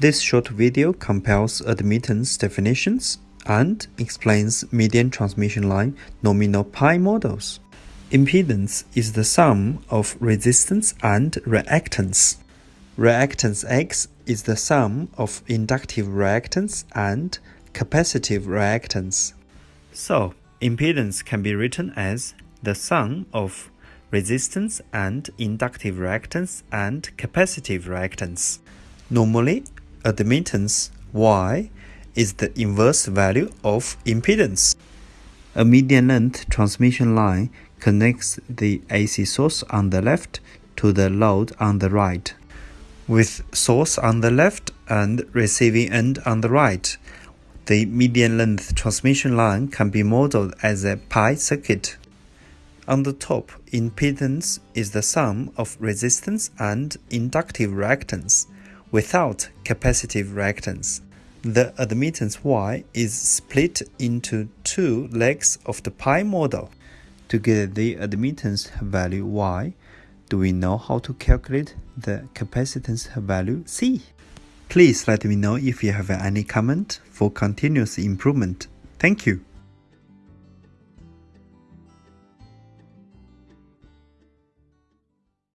This short video compares admittance definitions and explains median transmission line nominal pi models. Impedance is the sum of resistance and reactance. Reactance X is the sum of inductive reactance and capacitive reactance. So, impedance can be written as the sum of resistance and inductive reactance and capacitive reactance. Normally, admittance Y is the inverse value of impedance. A median length transmission line connects the AC source on the left to the load on the right. With source on the left and receiving end on the right, the median length transmission line can be modeled as a pi circuit. On the top, impedance is the sum of resistance and inductive reactance without capacitive reactance. The admittance Y is split into two legs of the pi model. To get the admittance value Y, do we know how to calculate the capacitance value C? Please let me know if you have any comment for continuous improvement. Thank you.